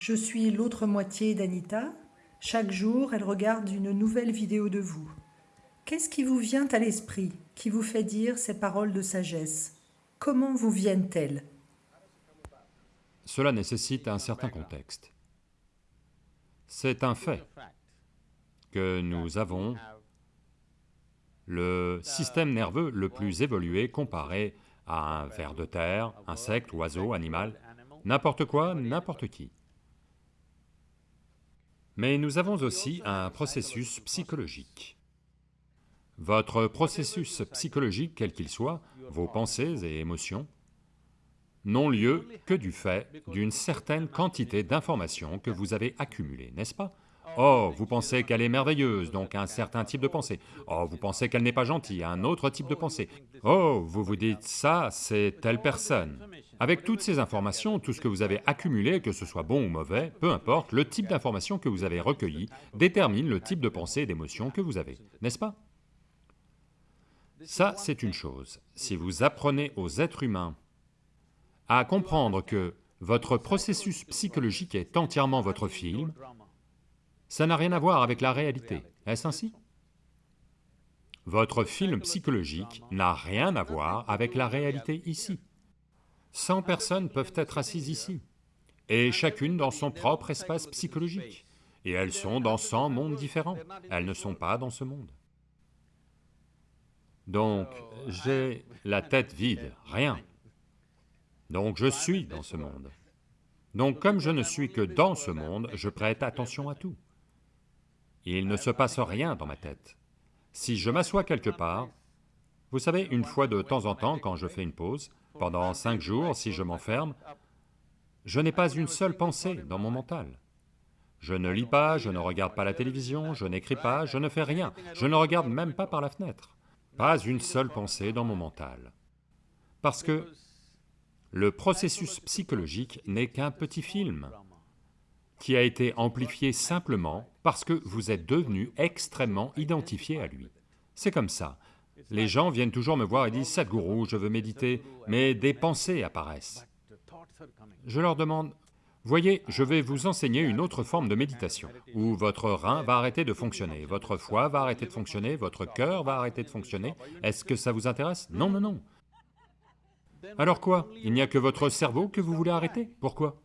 Je suis l'autre moitié d'Anita. Chaque jour, elle regarde une nouvelle vidéo de vous. Qu'est-ce qui vous vient à l'esprit, qui vous fait dire ces paroles de sagesse? Comment vous viennent-elles? Cela nécessite un certain contexte. C'est un fait que nous avons le système nerveux le plus évolué comparé à un ver de terre, insecte, oiseau, animal, n'importe quoi, n'importe qui. Mais nous avons aussi un processus psychologique. Votre processus psychologique, quel qu'il soit, vos pensées et émotions, n'ont lieu que du fait d'une certaine quantité d'informations que vous avez accumulées, n'est-ce pas? Oh, vous pensez qu'elle est merveilleuse, donc un certain type de pensée. Oh, vous pensez qu'elle n'est pas gentille, un autre type de pensée. Oh, vous vous dites, ça, c'est telle personne. Avec toutes ces informations, tout ce que vous avez accumulé, que ce soit bon ou mauvais, peu importe, le type d'information que vous avez recueilli détermine le type de pensée et d'émotion que vous avez, n'est-ce pas? Ça, c'est une chose. Si vous apprenez aux êtres humains à comprendre que votre processus psychologique est entièrement votre film, ça n'a rien à voir avec la réalité, est-ce ainsi? Votre film psychologique n'a rien à voir avec la réalité ici. 100 personnes peuvent être assises ici, et chacune dans son propre espace psychologique, et elles sont dans 100 mondes différents, elles ne sont pas dans ce monde. Donc, j'ai la tête vide, rien. Donc je suis dans ce monde. Donc comme je ne suis que dans ce monde, je prête attention à tout. Il ne se passe rien dans ma tête. Si je m'assois quelque part, vous savez, une fois de temps en temps, quand je fais une pause, pendant cinq jours, si je m'enferme, je n'ai pas une seule pensée dans mon mental. Je ne lis pas, je ne regarde pas la télévision, je n'écris pas, je ne fais rien, je ne regarde même pas par la fenêtre. Pas une seule pensée dans mon mental. Parce que le processus psychologique n'est qu'un petit film qui a été amplifié simplement parce que vous êtes devenu extrêmement identifié à lui. C'est comme ça. Les gens viennent toujours me voir et disent, Sadhguru, je veux méditer, mais des pensées apparaissent. Je leur demande, voyez, je vais vous enseigner une autre forme de méditation, où votre rein va arrêter de fonctionner, votre foie va arrêter de fonctionner, votre cœur va arrêter de fonctionner. Est-ce que ça vous intéresse? Non, non, non. Alors quoi? Il n'y a que votre cerveau que vous voulez arrêter? Pourquoi?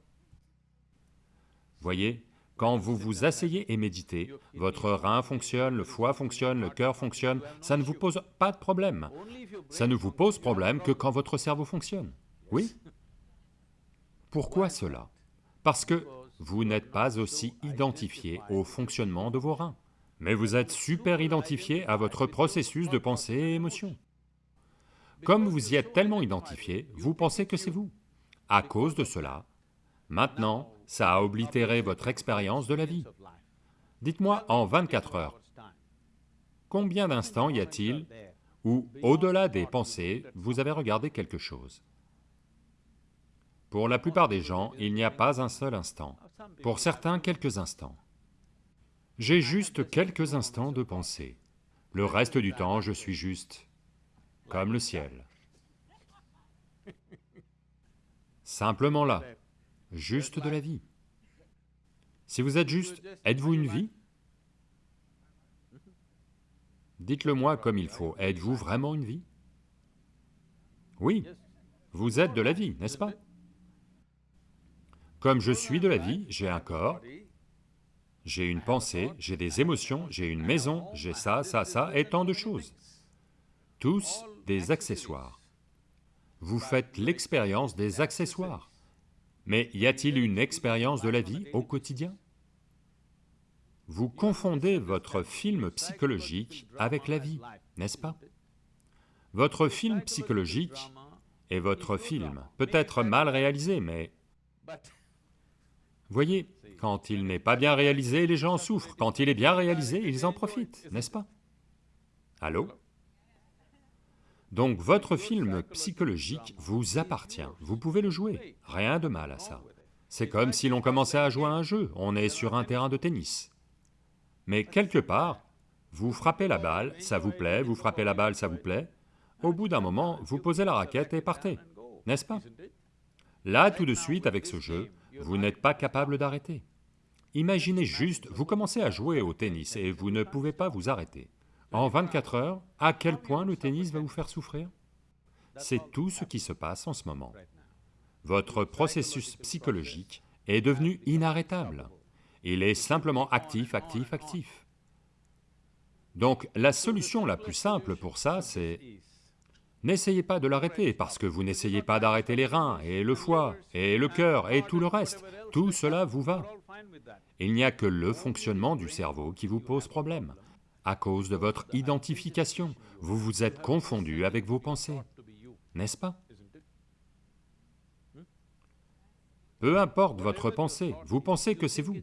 Voyez, quand vous vous asseyez et méditez, votre rein fonctionne, le foie fonctionne, le cœur fonctionne, ça ne vous pose pas de problème. Ça ne vous pose problème que quand votre cerveau fonctionne. Oui Pourquoi cela? Parce que vous n'êtes pas aussi identifié au fonctionnement de vos reins, mais vous êtes super identifié à votre processus de pensée et émotion. Comme vous y êtes tellement identifié, vous pensez que c'est vous. À cause de cela, maintenant, ça a oblitéré votre expérience de la vie. Dites-moi, en 24 heures, combien d'instants y a-t-il où, au-delà des pensées, vous avez regardé quelque chose? Pour la plupart des gens, il n'y a pas un seul instant, pour certains, quelques instants. J'ai juste quelques instants de pensée, le reste du temps, je suis juste comme le ciel. Simplement là juste de la vie. Si vous êtes juste, êtes-vous une vie? Dites-le moi comme il faut, êtes-vous vraiment une vie? Oui, vous êtes de la vie, n'est-ce pas? Comme je suis de la vie, j'ai un corps, j'ai une pensée, j'ai des émotions, j'ai une maison, j'ai ça, ça, ça, et tant de choses. Tous des accessoires. Vous faites l'expérience des accessoires. Mais y a-t-il une expérience de la vie au quotidien? Vous confondez votre film psychologique avec la vie, n'est-ce pas? Votre film psychologique est votre film, peut-être mal réalisé, mais... Voyez, quand il n'est pas bien réalisé, les gens souffrent, quand il est bien réalisé, ils en profitent, n'est-ce pas? Allô? Donc votre film psychologique vous appartient, vous pouvez le jouer, rien de mal à ça. C'est comme si l'on commençait à jouer à un jeu, on est sur un terrain de tennis. Mais quelque part, vous frappez la balle, ça vous plaît, vous frappez la balle, ça vous plaît, au bout d'un moment, vous posez la raquette et partez, n'est-ce pas? Là, tout de suite, avec ce jeu, vous n'êtes pas capable d'arrêter. Imaginez juste, vous commencez à jouer au tennis et vous ne pouvez pas vous arrêter. En 24 heures, à quel point le tennis va vous faire souffrir? C'est tout ce qui se passe en ce moment. Votre processus psychologique est devenu inarrêtable. Il est simplement actif, actif, actif. Donc la solution la plus simple pour ça, c'est... N'essayez pas de l'arrêter, parce que vous n'essayez pas d'arrêter les reins, et le foie, et le cœur, et tout le reste. Tout cela vous va. Il n'y a que le fonctionnement du cerveau qui vous pose problème. À cause de votre identification, vous vous êtes confondu avec vos pensées, n'est-ce pas? Peu importe votre pensée, vous pensez que c'est vous.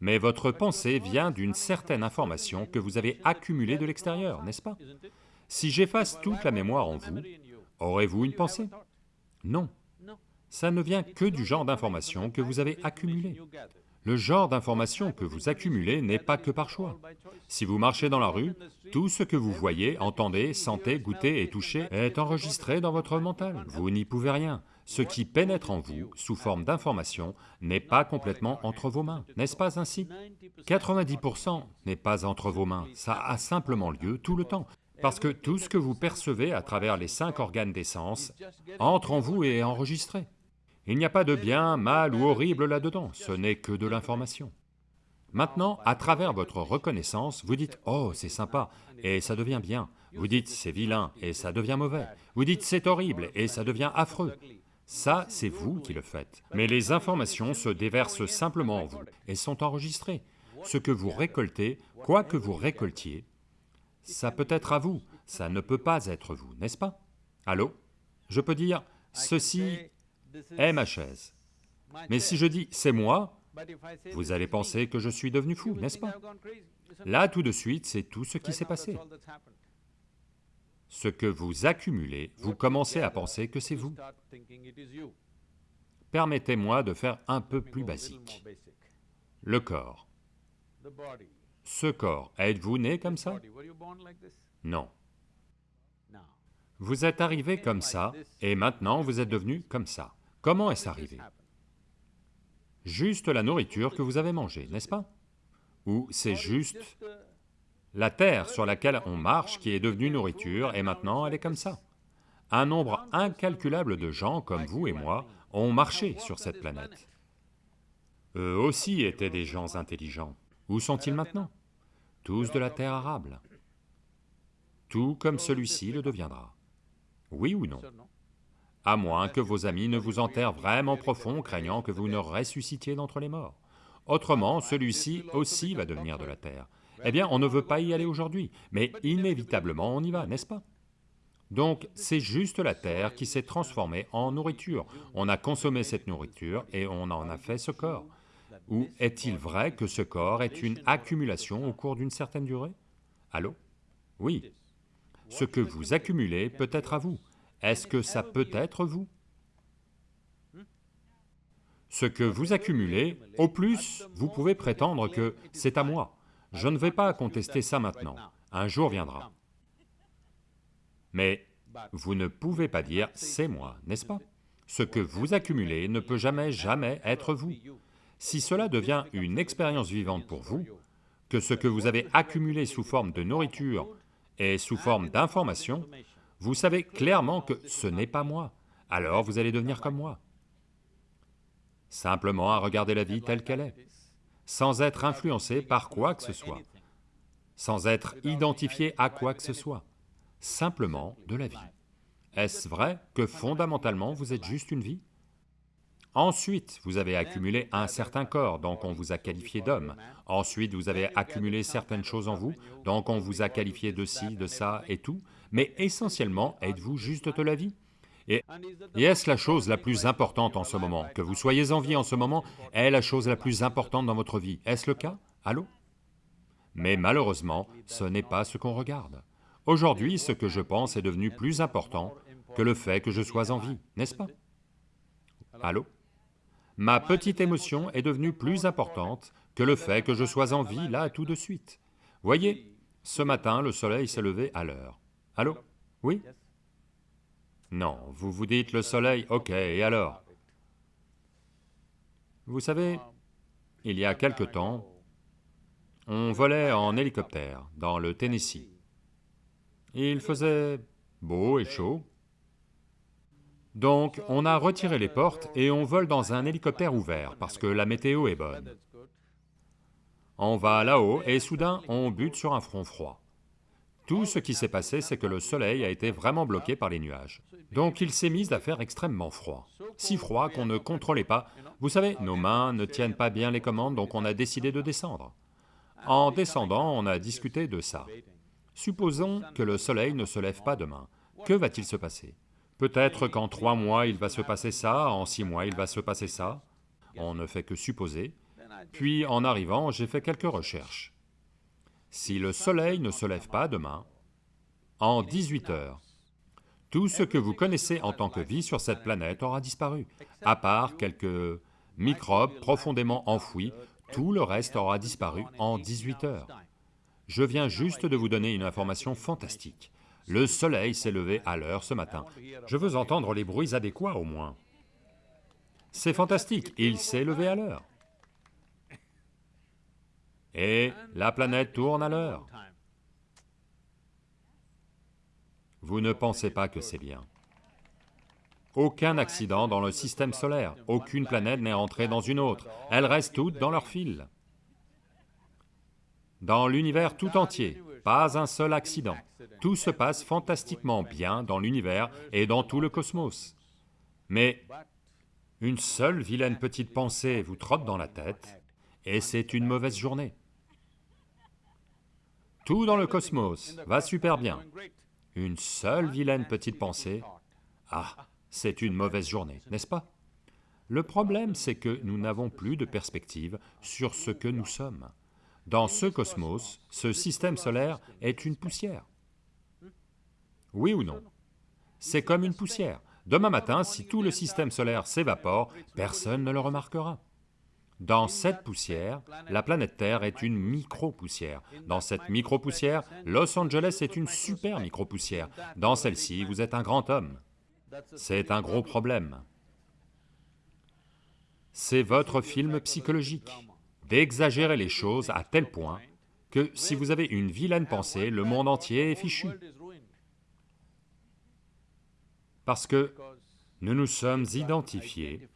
Mais votre pensée vient d'une certaine information que vous avez accumulée de l'extérieur, n'est-ce pas? Si j'efface toute la mémoire en vous, aurez-vous une pensée? Non. Ça ne vient que du genre d'information que vous avez accumulé. Le genre d'information que vous accumulez n'est pas que par choix. Si vous marchez dans la rue, tout ce que vous voyez, entendez, sentez, goûtez et touchez est enregistré dans votre mental. Vous n'y pouvez rien. Ce qui pénètre en vous, sous forme d'information, n'est pas complètement entre vos mains, n'est-ce pas ainsi? 90% n'est pas entre vos mains, ça a simplement lieu tout le temps, parce que tout ce que vous percevez à travers les cinq organes des sens entre en vous et est enregistré. Il n'y a pas de bien, mal ou horrible là-dedans, ce n'est que de l'information. Maintenant, à travers votre reconnaissance, vous dites « Oh, c'est sympa » et ça devient bien. Vous dites « C'est vilain » et ça devient mauvais. Vous dites « C'est horrible » et ça devient affreux. Ça, c'est vous qui le faites. Mais les informations se déversent simplement en vous et sont enregistrées. Ce que vous récoltez, quoi que vous récoltiez, ça peut être à vous, ça ne peut pas être vous, n'est-ce pas? Allô? Je peux dire, ceci est ma chaise. Mais si je dis c'est moi, vous allez penser que je suis devenu fou, n'est-ce pas? Là, tout de suite, c'est tout ce qui s'est passé ce que vous accumulez, vous commencez à penser que c'est vous. Permettez-moi de faire un peu plus basique. Le corps. Ce corps, êtes-vous né comme ça? Non. Vous êtes arrivé comme ça, et maintenant vous êtes devenu comme ça. Comment est-ce arrivé? Juste la nourriture que vous avez mangée, n'est-ce pas? Ou c'est juste la terre sur laquelle on marche qui est devenue nourriture, et maintenant elle est comme ça? Un nombre incalculable de gens comme vous et moi ont marché sur cette planète. Eux aussi étaient des gens intelligents. Où sont-ils maintenant? Tous de la terre arable. Tout comme celui-ci le deviendra. Oui ou non? À moins que vos amis ne vous enterrent vraiment profond, craignant que vous ne ressuscitiez d'entre les morts. Autrement, celui-ci aussi va devenir de la terre. Eh bien, on ne veut pas y aller aujourd'hui, mais inévitablement on y va, n'est-ce pas? Donc c'est juste la terre qui s'est transformée en nourriture. On a consommé cette nourriture et on en a fait ce corps. Ou est-il vrai que ce corps est une accumulation au cours d'une certaine durée? Allô? Oui. Ce que vous accumulez peut être à vous. Est-ce que ça peut être vous? Ce que vous accumulez, au plus, vous pouvez prétendre que c'est à moi. Je ne vais pas contester ça maintenant, un jour viendra. Mais vous ne pouvez pas dire « c'est moi », n'est-ce pas? Ce que vous accumulez ne peut jamais, jamais être vous. Si cela devient une expérience vivante pour vous, que ce que vous avez accumulé sous forme de nourriture est sous forme d'information, vous savez clairement que ce n'est pas moi, alors vous allez devenir comme moi. Simplement à regarder la vie telle qu'elle est sans être influencé par quoi que ce soit, sans être identifié à quoi que ce soit, simplement de la vie. Est-ce vrai que fondamentalement vous êtes juste une vie? Ensuite, vous avez accumulé un certain corps, donc on vous a qualifié d'homme. Ensuite, vous avez accumulé certaines choses en vous, donc on vous a qualifié de ci, de ça et tout. Mais essentiellement, êtes-vous juste de la vie? Et, est-ce la chose la plus importante en ce moment? Que vous soyez en vie en ce moment est la chose la plus importante dans votre vie? Est-ce le cas? Allô? Mais malheureusement, ce n'est pas ce qu'on regarde. Aujourd'hui, ce que je pense est devenu plus important que le fait que je sois en vie, n'est-ce pas? Allô? Ma petite émotion est devenue plus importante que le fait que je sois en vie là tout de suite. Voyez, ce matin, le soleil s'est levé à l'heure. Allô? Oui? Non, vous vous dites le soleil, ok, et alors? Vous savez, il y a quelque temps, on volait en hélicoptère dans le Tennessee. Il faisait beau et chaud, donc on a retiré les portes et on vole dans un hélicoptère ouvert parce que la météo est bonne. On va là-haut et soudain on bute sur un front froid. Tout ce qui s'est passé, c'est que le soleil a été vraiment bloqué par les nuages. Donc il s'est mis à faire extrêmement froid. Si froid qu'on ne contrôlait pas. Vous savez, nos mains ne tiennent pas bien les commandes, donc on a décidé de descendre. En descendant, on a discuté de ça. Supposons que le soleil ne se lève pas demain. Que va-t-il se passer? Peut-être qu'en trois mois il va se passer ça, en six mois il va se passer ça. On ne fait que supposer. Puis en arrivant, j'ai fait quelques recherches. Si le soleil ne se lève pas demain, en 18 heures, tout ce que vous connaissez en tant que vie sur cette planète aura disparu, à part quelques microbes profondément enfouis, tout le reste aura disparu en 18 heures. Je viens juste de vous donner une information fantastique. Le soleil s'est levé à l'heure ce matin. Je veux entendre les bruits adéquats au moins. C'est fantastique, il s'est levé à l'heure et la planète tourne à l'heure. Vous ne pensez pas que c'est bien. Aucun accident dans le système solaire, aucune planète n'est entrée dans une autre, elles restent toutes dans leur fil. Dans l'univers tout entier, pas un seul accident. Tout se passe fantastiquement bien dans l'univers et dans tout le cosmos. Mais une seule vilaine petite pensée vous trotte dans la tête, et c'est une mauvaise journée. Tout dans le cosmos va super bien. Une seule vilaine petite pensée, ah, c'est une mauvaise journée, n'est-ce pas? Le problème, c'est que nous n'avons plus de perspective sur ce que nous sommes. Dans ce cosmos, ce système solaire est une poussière. Oui ou non? C'est comme une poussière. Demain matin, si tout le système solaire s'évapore, personne ne le remarquera. Dans cette poussière, la planète Terre est une micro-poussière. Dans cette micro-poussière, Los Angeles est une super micro-poussière. Dans celle-ci, vous êtes un grand homme. C'est un gros problème. C'est votre film psychologique, d'exagérer les choses à tel point que si vous avez une vilaine pensée, le monde entier est fichu. Parce que nous nous sommes identifiés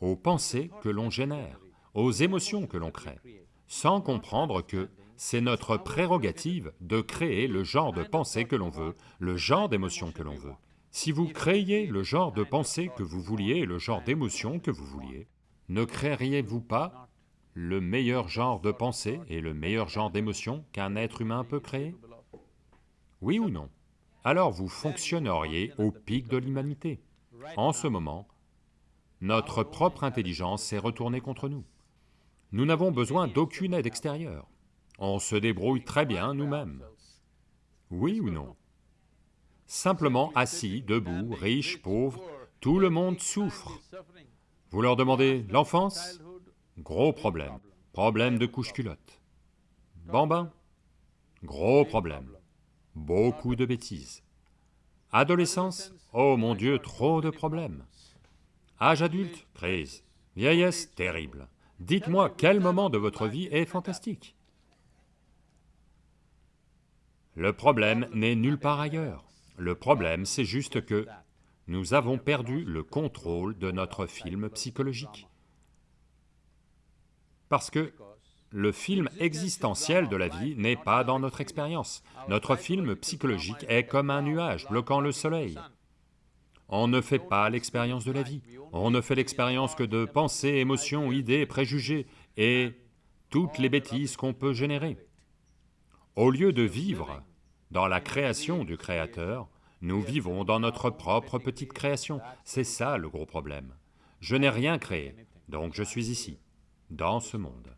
aux pensées que l'on génère aux émotions que l'on crée, sans comprendre que c'est notre prérogative de créer le genre de pensée que l'on veut, le genre d'émotion que l'on veut. Si vous créiez le genre de pensée que vous vouliez et le genre d'émotion que vous vouliez, ne créeriez-vous pas le meilleur genre de pensée et le meilleur genre d'émotion qu'un être humain peut créer Oui ou non? Alors vous fonctionneriez au pic de l'humanité. En ce moment, notre propre intelligence s'est retournée contre nous. Nous n'avons besoin d'aucune aide extérieure. On se débrouille très bien nous-mêmes. Oui ou non? Simplement assis, debout, riche, pauvre, tout le monde souffre. Vous leur demandez l'enfance? Gros problème. Problème de couche-culotte. Bambin Gros problème. Beaucoup de bêtises. Adolescence Oh mon Dieu, trop de problèmes. Âge adulte Crise. Vieillesse Terrible. Dites-moi quel moment de votre vie est fantastique? Le problème n'est nulle part ailleurs. Le problème, c'est juste que nous avons perdu le contrôle de notre film psychologique. Parce que le film existentiel de la vie n'est pas dans notre expérience. Notre film psychologique est comme un nuage bloquant le soleil. On ne fait pas l'expérience de la vie, on ne fait l'expérience que de pensées, émotions, idées, préjugés et toutes les bêtises qu'on peut générer. Au lieu de vivre dans la création du Créateur, nous vivons dans notre propre petite création, c'est ça le gros problème. Je n'ai rien créé, donc je suis ici, dans ce monde.